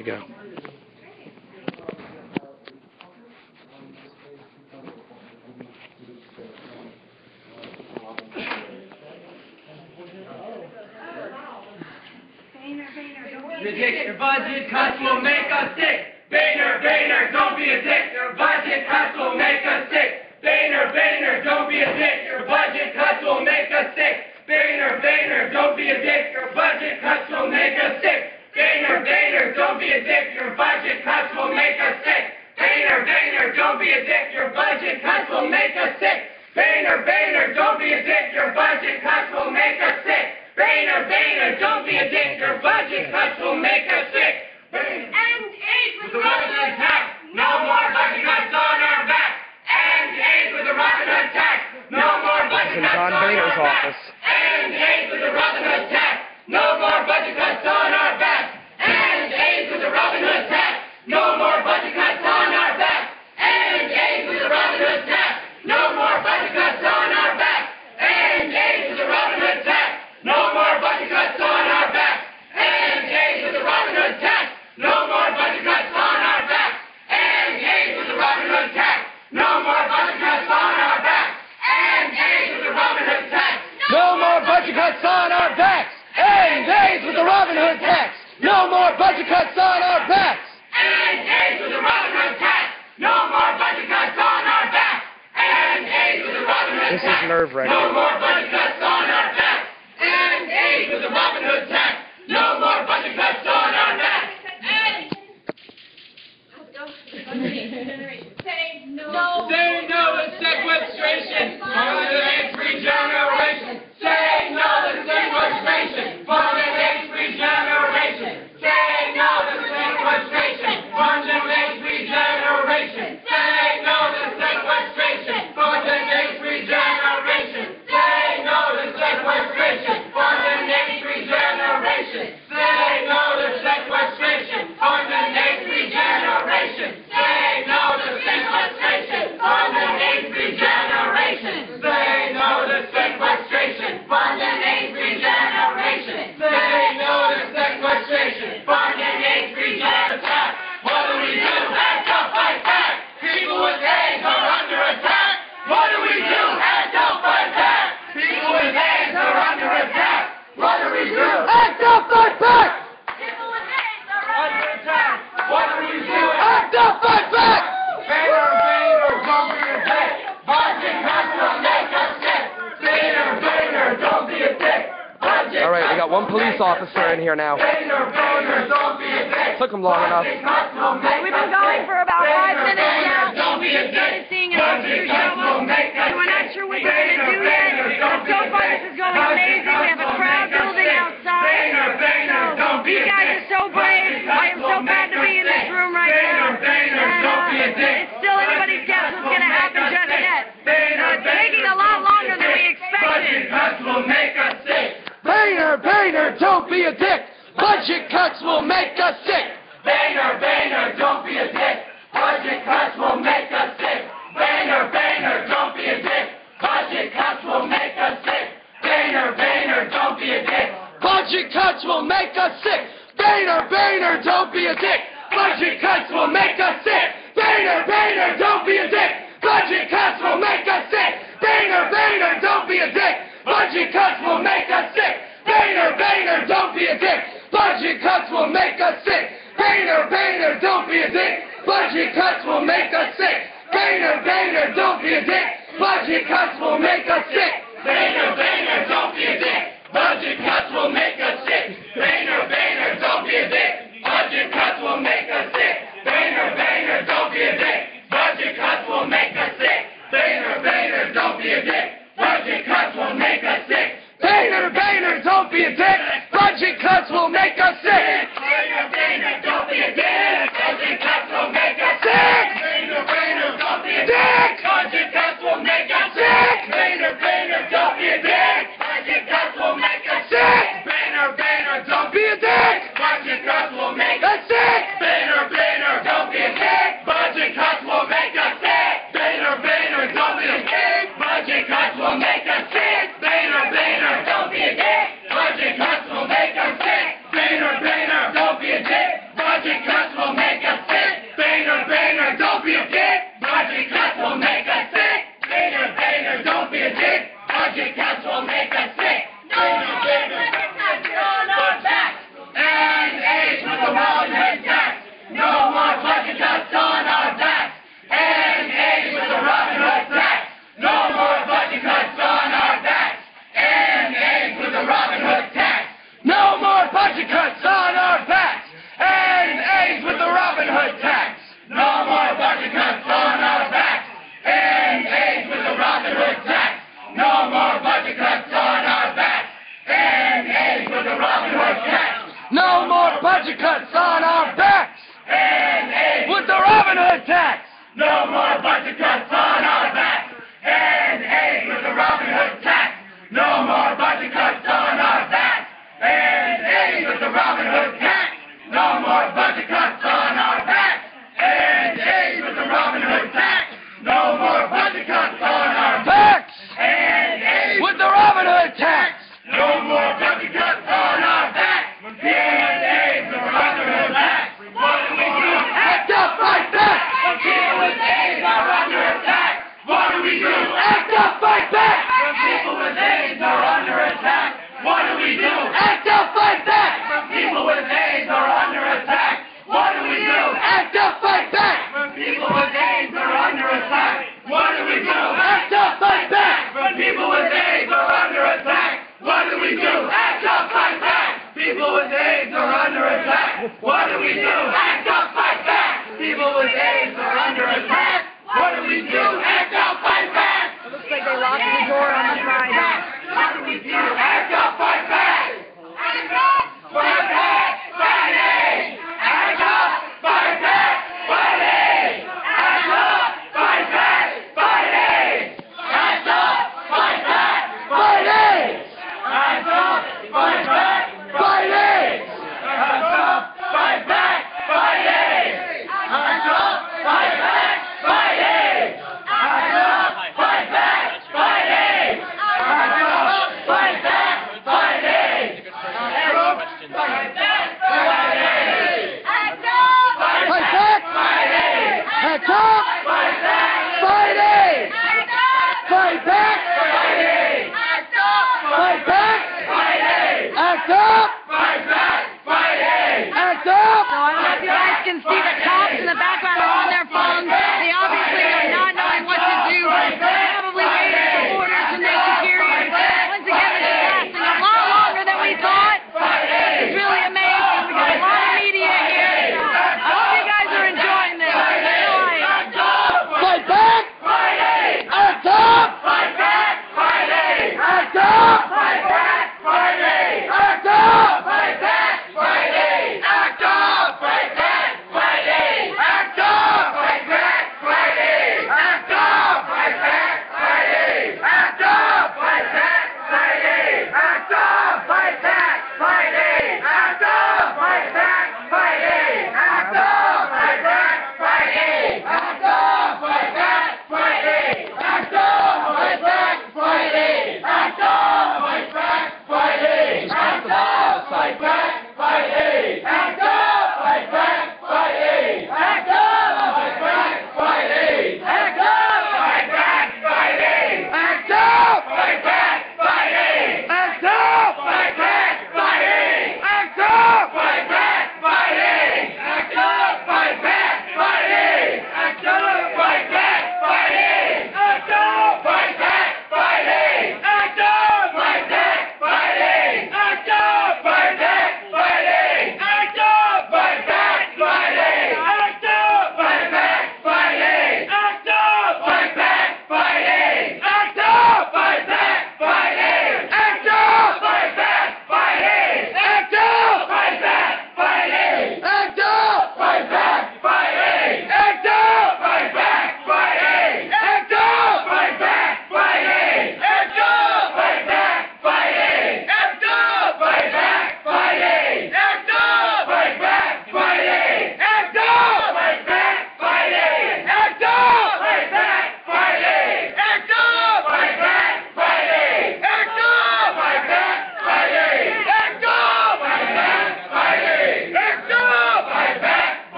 we go. a dick, your budget cuts will make us sick. Boehner, don't be a dick, your budget cuts will make us sick. Boehner, don't be a dick, your budget cuts will make us sick. Boehner, don't be a dick, your budget cuts will make us sick. And aid with the Russian attack, no more budget cuts on our back. And aid with the Russian attack, no more budget cuts on our back. And aid with the Russian attack, no more budget cuts on budget cuts on our backs. And A to the Robin tax. No more budget cuts on our backs. And A to the Robin This is nerve-wracking. No more one police officer in here now. Took him long enough. We've been going for about five minutes now. We just started seeing an officer show up. We're not sure what we're going to do yet. But so far, this is going amazing. We have a crowd building outside. So you guys are so brave. I am so glad to be in this room right now. And, uh, it's still anybody's guess what's going to happen just yet. Uh, it's taking a lot longer than we expected. Boehner, Boehner, don't be a dick. Budget cuts will make us sick. Boehner, Boehner, don't head tax. No more budget cuts on our backs. And hey, with the Robin Hood tax. No more budget cuts on our backs. And hey, with the Robin Hood tax. No more budget with are under attack. What do we do? Act up, fight back. People with AIDS are under attack. What do we do? Act up, fight back. People with are under attack. What do we do? Act up, fight back. People with are under attack. What do we do? Act up, fight back. People with are under attack. What do we do? Act up, fight back. People with are under attack. What do we do? Act up, fight back. People with what do we do? And fight back! It looks like they locked the door on the side. What do we do? in the background.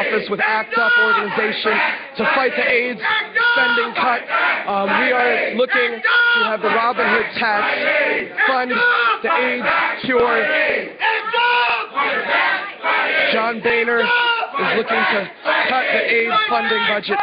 office with ACT UP organization to fight the AIDS spending cut. Um, we are looking to have the Robin Hood tax fund the AIDS cure. John Boehner is looking to cut the AIDS funding budget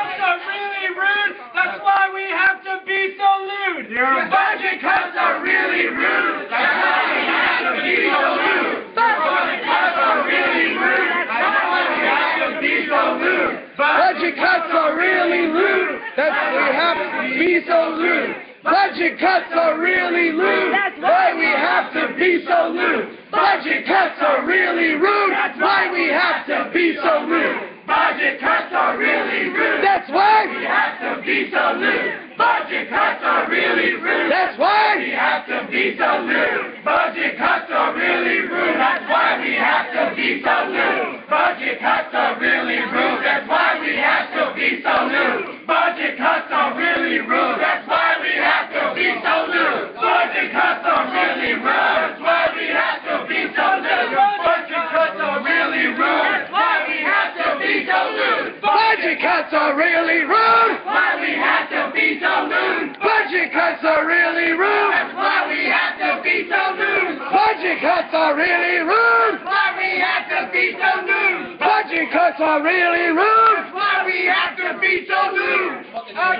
loose. Budget cuts are really rude. That's why we have to be so loose. Budget cuts are really rude. That's why we have to be so rude. Budget cuts are really rude. That's why we have to be so loose. Budget cuts are really rude. That's why we have to be so loose. Budget cuts are really rude. That's why we have to be so loose. Budget cuts are really rude. That's why we have to be so loose. Budget cuts are really rude. That's why we have to be so lewd. Budget cuts are really rude. That's why we have to be so lewd. Budget cuts are really rude. That's why we have to be so lewd. Budget cuts are really rude. Why we have to be so lewd. Budget cuts are really rude. That's why we have to be so lewd. Budget cuts are really rude. Why we have to be so lewd. Budget cuts are really rude. Why we have to be so lewd. Up.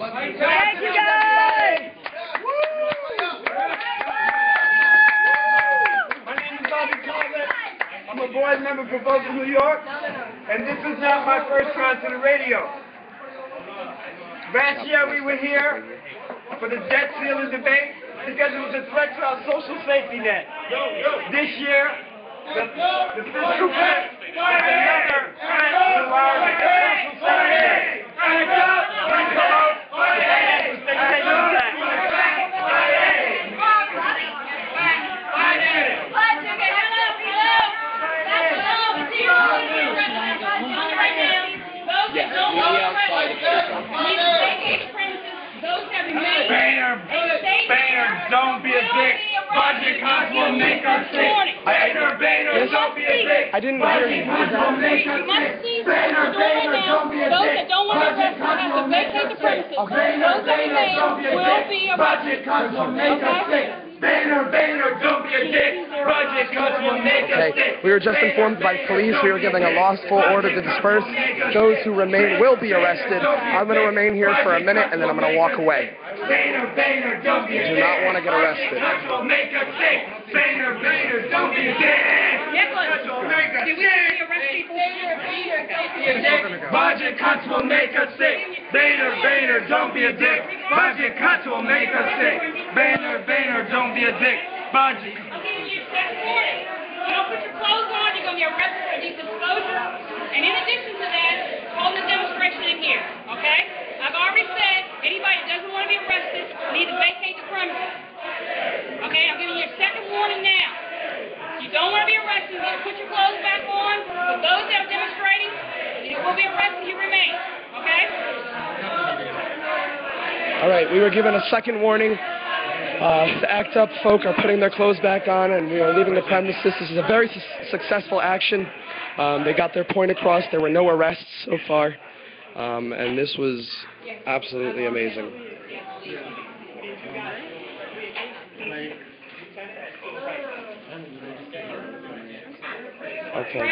Thank you guys. My name is Bobby Collett. I'm a board member for Vocal New York, and this is not my first time to the radio. Last year we were here for the debt ceiling debate because it was a threat to our social safety net. This year, the, the fiscal cut is another threat to our social safety net. Please vote for the fiscal safety net impact. Boehner, Boehner, don't be a dick. Budget cuts will make us sick. Boehner, Boehner, don't be a dick. I didn't hear you. Budget cuts will make us You must sick. see Boehner, what's going Boehner, on now. don't be a dick. Those that don't want to arrest will have to make vacate the premises. Those that remain don't be a will be Budget cuts will make us sick. Boehner, Boehner, don't be a dick. Budget cuts will make us Okay, we were just informed by police we were giving a lawful order to disperse. Those who remain will be arrested. I'm going to remain here for a minute and then I'm going to walk away. Boehner, Boehner, don't be a Do dick. not want to get arrested. Budget cuts will make us sick. Boehner, Boehner, don't be a dick. Cuts will make us sick. Budget cuts will make us sick. Boehner, Boehner, don't be a dick. Budget put your clothes on, you're going to be arrested for these exposure. And in addition to that, hold the demonstration in here, okay? I've already said, anybody that doesn't want to be arrested need to vacate the premises. Okay, I'm giving you a second warning now. You don't want to be arrested, you put your clothes back on. For those that are demonstrating, you will be arrested, you remain, okay? All right, we were given a second warning. Uh, the ACT UP folk are putting their clothes back on and we are leaving the premises. This is a very su- successful action. Um, they got their point across. There were no arrests so far. Um, and this was absolutely amazing. Okay.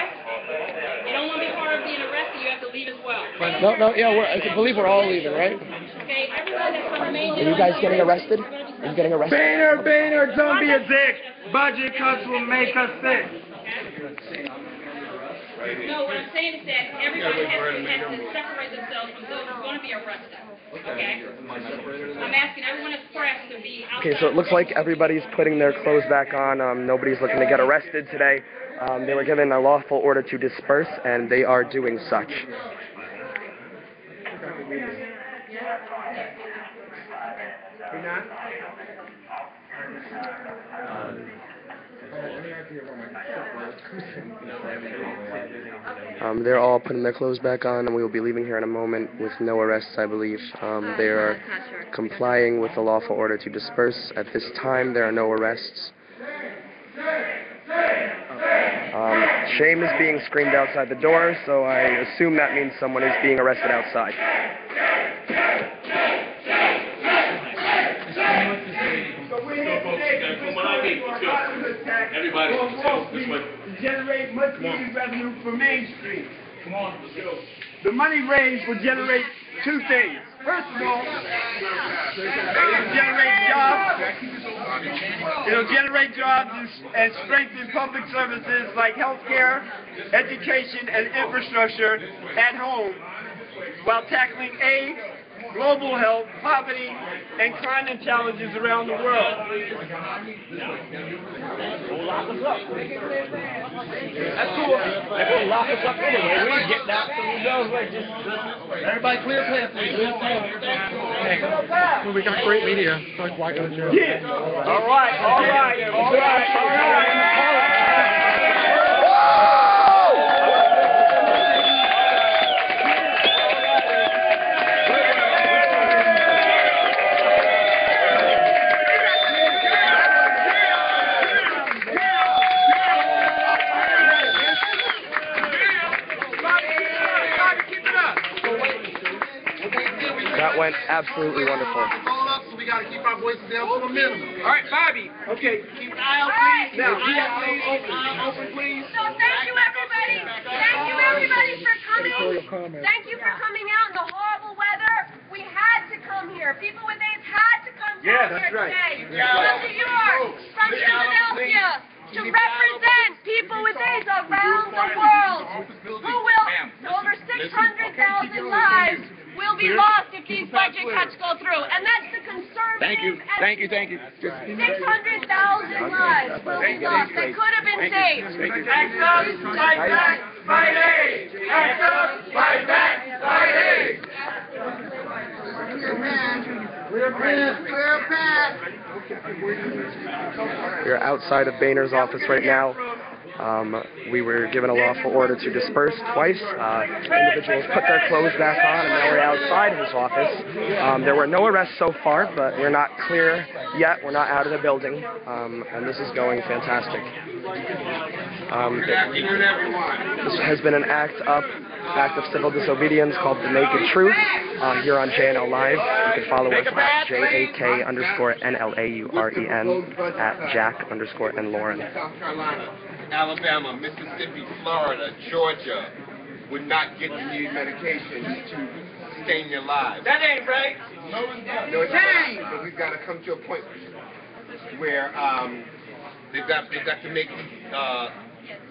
You don't want to be part of being arrested, you have to leave as well. No, no, yeah, we're, I believe we're all leaving, right? Okay, everyone that's going to remain. Are you guys getting arrested? Are you getting arrested? Boehner, Boehner, don't be a dick. Budget cuts will make us sick. No, what I'm saying is that everybody has to, has to separate themselves from those who are going to be arrested. Okay? I'm asking everyone that's press to be outside. Okay, so it looks like everybody's putting their clothes back on. Um, nobody's looking to get arrested today. Um, they were given a lawful order to disperse, and they are doing such. Um, they're all putting their clothes back on, and we will be leaving here in a moment with no arrests, I believe. Um, they are complying with the lawful order to disperse. At this time, there are no arrests. Um, shame is being screamed outside the door, so I assume that means someone is being arrested outside. But we're here today to Everybody, Wall this Street way. to much revenue for Main Street. Come on. The money raised will generate two things. First of all, it'll generate jobs. It'll generate jobs and, and strengthen public services like healthcare, education, and infrastructure at home while tackling AIDS, global health, poverty, and climate challenges around the world. Lock us up. That's cool. They're gonna lock us up anyway. We ain't getting out, so we know just everybody clear path, please. Well, we got great media. Like, don't you? Yeah. All right. All right. All right. All right. Went absolutely wonderful. So we gotta keep our voices down to a minimum. All right, Bobby. Okay. Keep an eye out, please. Now, Keep an eye open. Eye open, please. So thank you, everybody. Thank you, everybody, for coming. Thank you for coming out in the horrible weather. We had to come here. People with AIDS had to come Yeah, down here right. today. Yeah. From New York, from Philadelphia, to represent people with AIDS around the world. Who will, over 600,000 lives will be lost if these budget cuts go through. And that's the conservative. Thank you. Thank you. Thank you. 600,000 lives will be lost that could have been saved. Act up, fight back, fight AIDS. Act up, fight back, fight AIDS. Clear path, clear path. We're outside of Boehner's office right now. Um, we were given a lawful order to disperse twice. Uh, individuals put their clothes back on, and now we're outside his office. Um, there were no arrests so far, but we're not clear yet. We're not out of the building, um, and this is going fantastic. Um, this has been an act up, act of civil disobedience called the Naked Truth uh, here on JNL Live. You can follow us at J-A-K underscore N-L-A-U-R-E-N at Jack underscore N Lauren. Alabama, Mississippi, Florida, Georgia would not get the needed medications to sustain their lives. That ain't right. No, it's not. But we've got to come to a point where um, they've got they've got to make uh,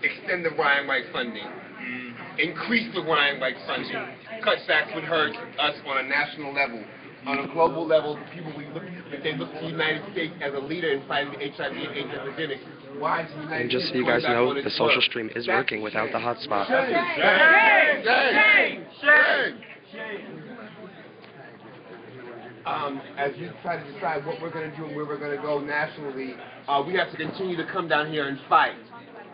extend the Ryan White funding, increase the Ryan White funding. Cutbacks would hurt us on a national level. On a global level, people we look if they look to the United States as a leader in fighting the HIV and AIDS epidemic. Why is the United And just so you guys know, the social word? stream is working without the hotspot. Shame. Shame. Shame. um, as we try to decide what we're going to do and where we're going to go nationally, uh, we have to continue to come down here and fight.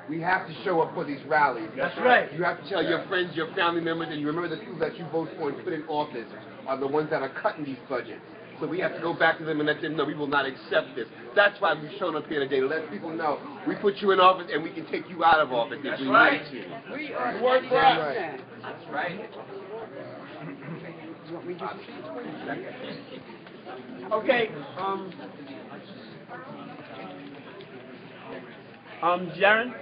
We have to show up for these rallies. That's right. You have to tell your friends, your family members, and you remember the people that you vote for and put in office are the ones that are cutting these budgets. So we have to go back to them and let them know we will not accept this. That's why we've shown up here today to let people know we put you in office and we can take you out of office if we right. need to. We are work for us. Right. That's right. Okay. Um. Um, Jaron.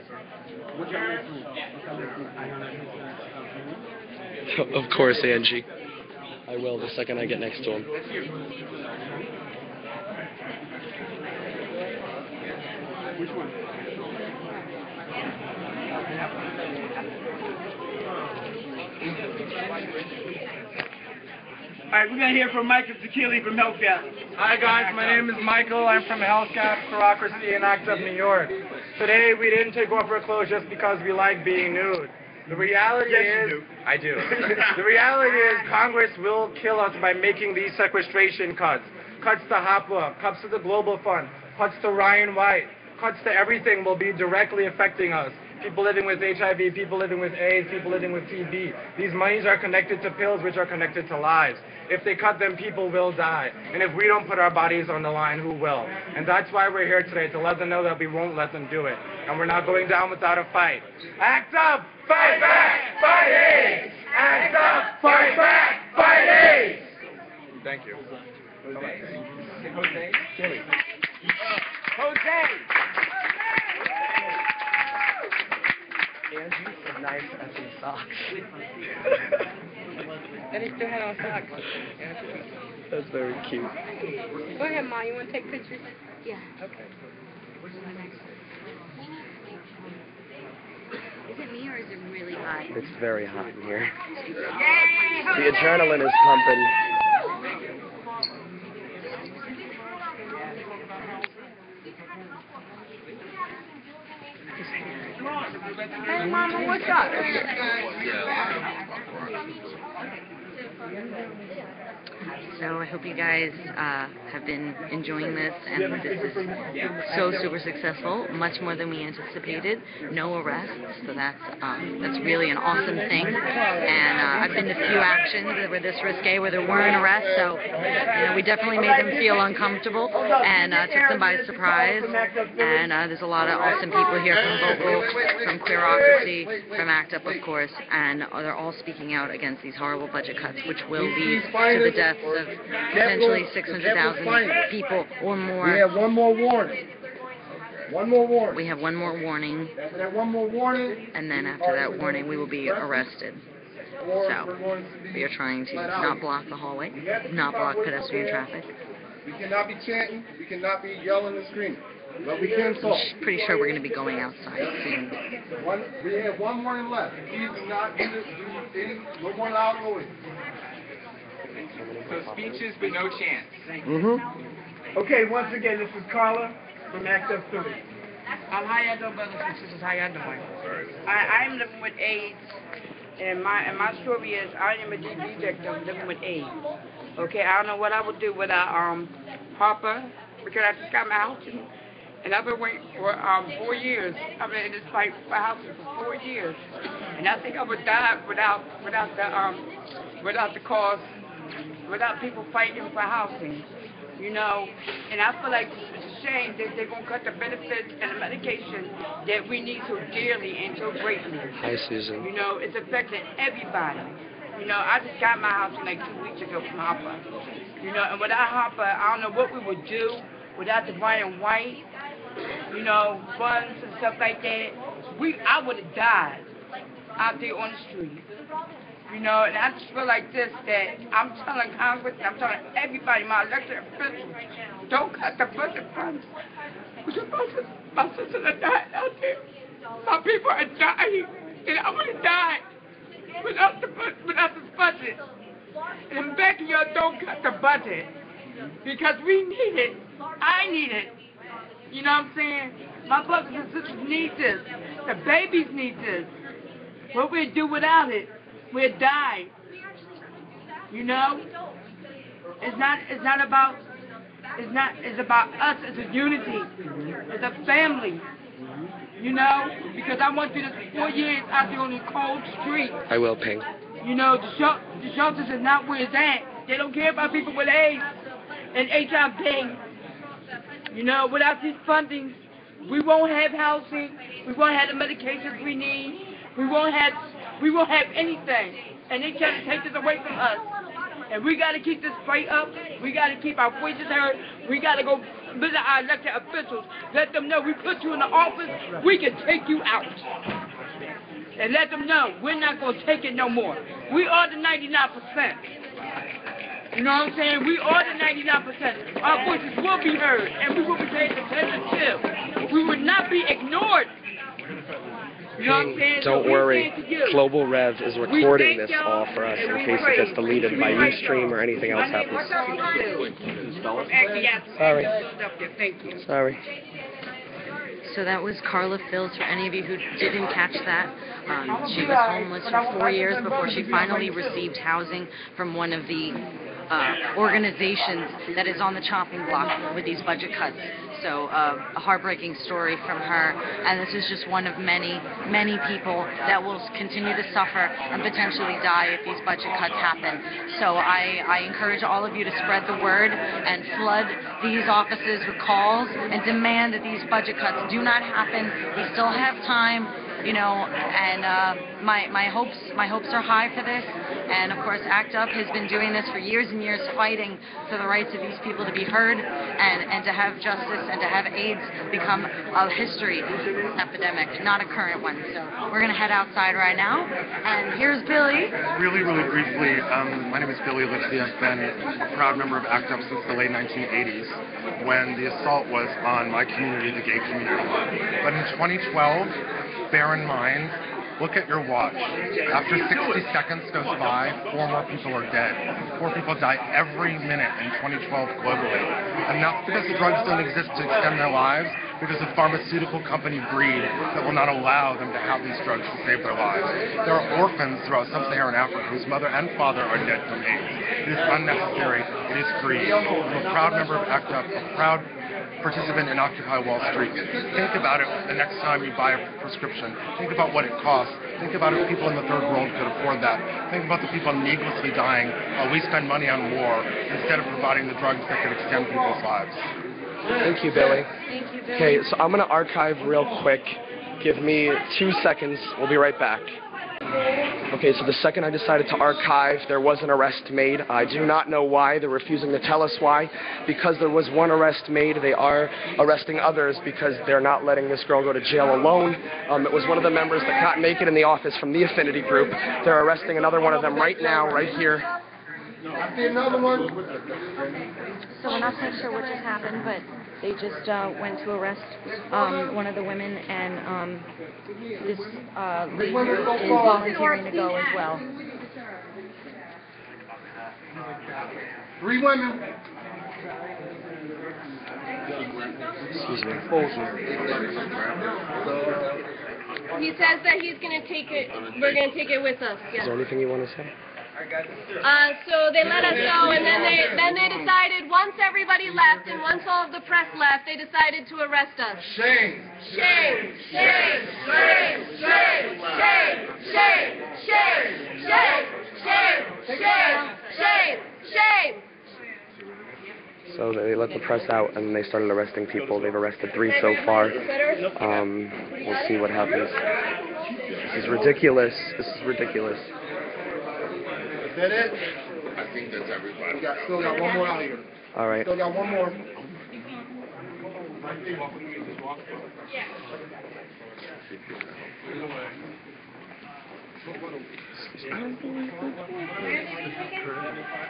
of course, Angie. I will the second I get next to him. All right, we're gonna hear from Michael Tikili from Health GAP. Hi guys, my name is Michael. I'm from Hellcat Queerocracy in Act Up, New York. Today we didn't take off our clothes just because we like being nude. The reality Yes, is, do. I do. the reality is Congress will kill us by making these sequestration cuts. Cuts to HOPWA, cuts to the Global Fund, cuts to Ryan White, cuts to everything will be directly affecting us. People living with HIV, people living with AIDS, people living with TB. These monies are connected to pills, which are connected to lives. If they cut them, people will die. And if we don't put our bodies on the line, who will? And that's why we're here today, to let them know that we won't let them do it. And we're not going down without a fight. Act up! Fight back! Fight AIDS! Act up! Fight back! Fight AIDS! Thank you. Jose. Angie is nice as in socks. And he still had on socks. That's very cute. Go ahead, Ma. You want to take pictures? Yeah. Okay. Is it me or is it really hot? It's very hot in here. The adrenaline is pumping. Hey, Mama, what's up? So I hope you guys uh, have been enjoying this, and this is so super successful, much more than we anticipated. No arrests, so that's um, that's really an awesome thing. And uh, I've been to a few actions that were this risque where there weren't arrests, so you know we definitely made them feel uncomfortable and uh, took them by surprise. And uh, there's a lot of awesome people here from Vocal, from Queerocracy, from ACT UP, of course, and they're all speaking out against these horrible budget cuts, which will lead to the deaths of potentially 600,000 people or more. We have one more warning. One more warning. We have one more warning, After that one more warning, and then after that warning, we will be arrested. So, we're going to be We are trying to not block the hallway, not block pedestrian traffic. We cannot be chanting. We cannot be yelling and screaming. But we can talk. I'm pretty sure we're going to be going outside soon. One, we have one warning left. Please do not do, this, do any, no more loud noise. So speeches, but no chance. Mm-hmm. Okay, once again, this is Carla from Act Up 30. Um, how y'all doing, brothers and sisters? How y'all doing? I, I'm living with AIDS, and my and my story is I am a DV victim living with AIDS. Okay, I don't know what I would do without um HOPWA because I just got my house and, and I've been waiting for um four years. I've been in this fight for housing for four years, and I think I would die without without the um without the cause without people fighting for housing. You know, and I feel like it's a shame that they're gonna cut the benefits and the medication that we need so dearly and so greatly. Hi, Susan. You know, it's affecting everybody. You know, I just got my house like two weeks ago from HOPWA. You know, and without HOPWA, I don't know what we would do without the Ryan White, you know, funds and stuff like that. We, I would have died out there on the street. You know, and I just feel like this, that I'm telling Congress, and I'm telling everybody, my elected officials, don't cut the budget funds. My sister, my sister died out there. My people are dying, and I would have died without the, without this budget. And I'm begging y'all, don't cut the budget. Because we need it. I need it. You know what I'm saying? My brothers and sisters need this. The babies need this. What we'd do without it, we'd die. You know? It's not it's not about it's not it's about us as a unity. As a family. You know? Because I went through this four years out there on the cold street. I will ping. You know, the, shel- the shelters is not where it's at. They don't care about people with AIDS and HIV. You know, without these fundings, we won't have housing. We won't have the medications we need. We won't have we won't have anything. And they can't take this away from us. And we got to keep this fight up. We got to keep our voices heard. We got to go visit our elected officials. Let them know we put you in the office. We can take you out and let them know we're not going to take it no more. We are the 99%. You know what I'm saying? We are the 99%. Our voices will be heard, and we will be paid attention to. We will not be ignored. You know what I'm saying? So Don't worry. say to you, Global Rev is recording this y'all, for us in case it gets deleted by We pray, Ustream or anything else happens. is Actually, yes. Sorry. Thank you. Sorry. So that was Carla Phils. For any of you who didn't catch that, um, she was homeless for four years before she finally received housing from one of the uh, organizations that is on the chopping block with these budget cuts. So uh, a heartbreaking story from her, and this is just one of many, many people that will continue to suffer and potentially die if these budget cuts happen. So I, I encourage all of you to spread the word and flood these offices with calls and demand that these budget cuts do not happen. We still have time, you know, and uh, my my hopes my hopes are high for this. And of course, ACT UP has been doing this for years and years, fighting for the rights of these people to be heard and and to have justice and to have AIDS become a history epidemic, not a current one. So we're gonna head outside right now, and here's Billy. Really, really briefly, um, my name is Billy Lipsy. I've been a proud member of ACT UP since the late 1980s when the assault was on my community, the gay community. But in 2012, bear in mind, look at your watch. After 60 seconds goes by, four more people are dead. Four people die every minute in 2012 globally. And that's because drugs don't exist to extend their lives. because of pharmaceutical company greed that will not allow them to have these drugs to save their lives. There are orphans throughout sub-Saharan Africa whose mother and father are dead from AIDS. It is unnecessary. It is greed. I'm a proud member of ACT UP, a proud participant in Occupy Wall Street. Think about it the next time you buy a prescription. Think about what it costs. Think about if people in the third world could afford that. Think about the people needlessly dying while we spend money on war instead of providing the drugs that could extend people's lives. Thank you, Billy. Thank you, Billy. Okay, so I'm going to archive real quick. Give me two seconds. We'll be right back. Okay, so the second I decided to archive, there was an arrest made. I do not know why. They're refusing to tell us why. Because there was one arrest made, they are arresting others because they're not letting this girl go to jail alone. Um, it was one of the members that can't make it in the office from the affinity group. They're arresting another one of them right now, right here. I see another one. So we're not quite sure what just happened, but they just uh, went to arrest um, one of the women, and um, this uh, lady is volunteering to go as well. Three women. Excuse me. He says that he's gonna take it, we're gonna take it with us, Is there anything you want to say? Uh, so they let us go, and then they, then they decided, once everybody left, and once all of the press left, they decided to arrest us. Shame. Shame, shame, shame, shame, shame, shame, shame, shame, shame, shame, shame, shame. So they let the press out and they started arresting people. They've arrested three so far. Um, we'll see what happens. This is ridiculous. This is ridiculous. Is that it? I think that's everybody. We got, still got one more out here. All right. Still got one more.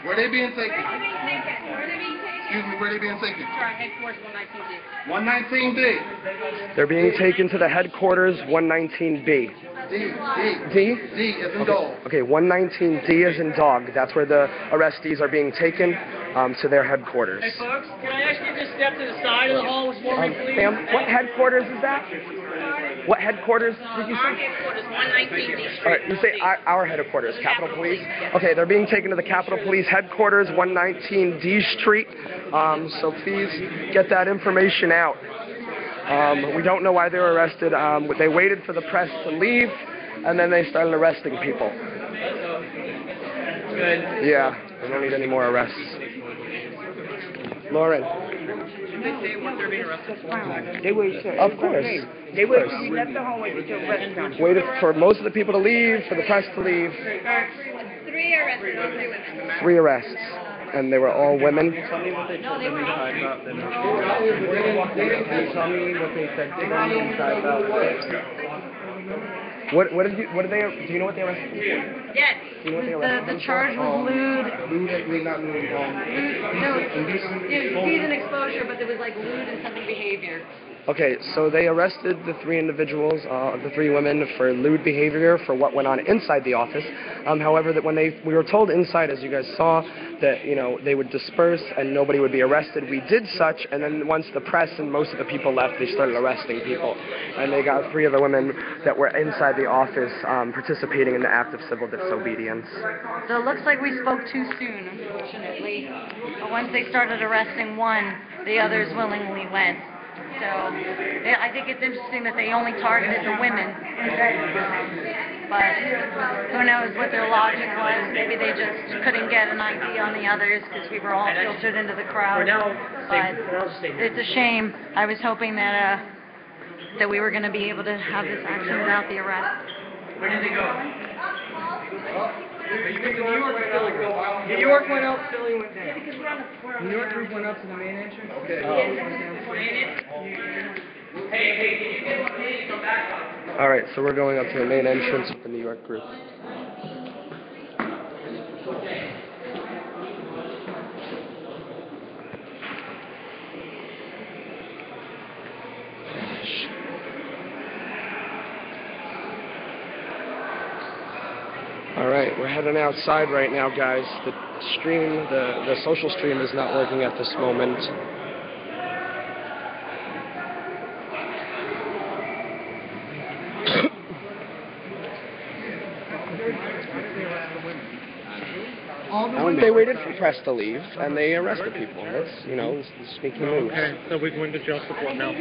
Where they being taken? Excuse me, where they being taken? headquarters, 119D. 119B. They're being taken to the headquarters 119B. D, D. D? D is in dog. Okay, 119D is in dog. That's where the arrestees are being taken um, to their headquarters. Hey folks, can I ask you to step to the side of the hall for me, Um, please? ma'am, what headquarters is that? What headquarters did you Our say? headquarters, 119D Street. All right, you say our, our headquarters, Capitol Police. Okay, they're being taken to the Capitol Police headquarters, 119D Street. Um, so please get that information out. Um, we don't know why they were arrested. Um, they waited for the press to leave, and then they started arresting people. Good. Yeah, we don't need any more arrests. Lauren. They say what they're being arrested for? They wait Of course. They wait till you left the hallway to the rest comes. Waited for most of the people to leave, for the press to leave. Three arrested, all three women. Three arrests, and they were all women. Tell me what they said to them inside about What, what did you, what did they, do you know what they arrested? them for? Yes. Do you know what they The, arrested the them for? charge was lewd. Lewd, lewd, not lewd, um, No, indecent. it was decent exposure, but there was like lewd and something behavior. Okay, so they arrested the three individuals, uh, the three women, for lewd behavior for what went on inside the office. Um, however, that when they we were told inside, as you guys saw, that you know they would disperse and nobody would be arrested. We did such, and then once the press and most of the people left, they started arresting people, and they got three of the women that were inside the office um, participating in the act of civil disobedience. So it looks like we spoke too soon, unfortunately. But once they started arresting one, the others willingly went. So yeah, I think it's interesting that they only targeted the women. But who knows what their logic was? Maybe they just couldn't get an ID on the others because we were all filtered into the crowd. But stay, for now, stay here. it's a shame. I was hoping that uh, that we were going to be able to have this action without the arrest. Where did they go? New York, Philly go. New York went up, Philly went down. New York group went up to the main entrance. Okay. Oh. Hey, hey, can you get one minute come back? All right, so we're going up to the main entrance with the New York group. right, we're heading outside right now, guys. The stream, the, the social stream is not working at this moment. they waited for press to leave and they arrested people. That's you know sneaky moves. Okay, so we to jail support now.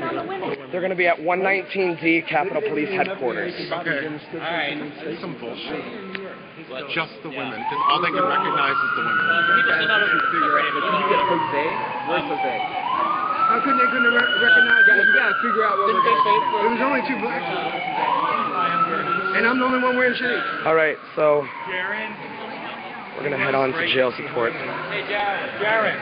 They're going to be at 119D Capitol Police headquarters. Okay, all right, that's some bullshit. Just the women. Because all they can recognize is the women. How come they couldn't re- recognize that? You gotta figure out what we're doing. It was only two black people. And I'm the only one wearing shades. All right, so we're going to head on to jail support. Hey, Jared. Jared.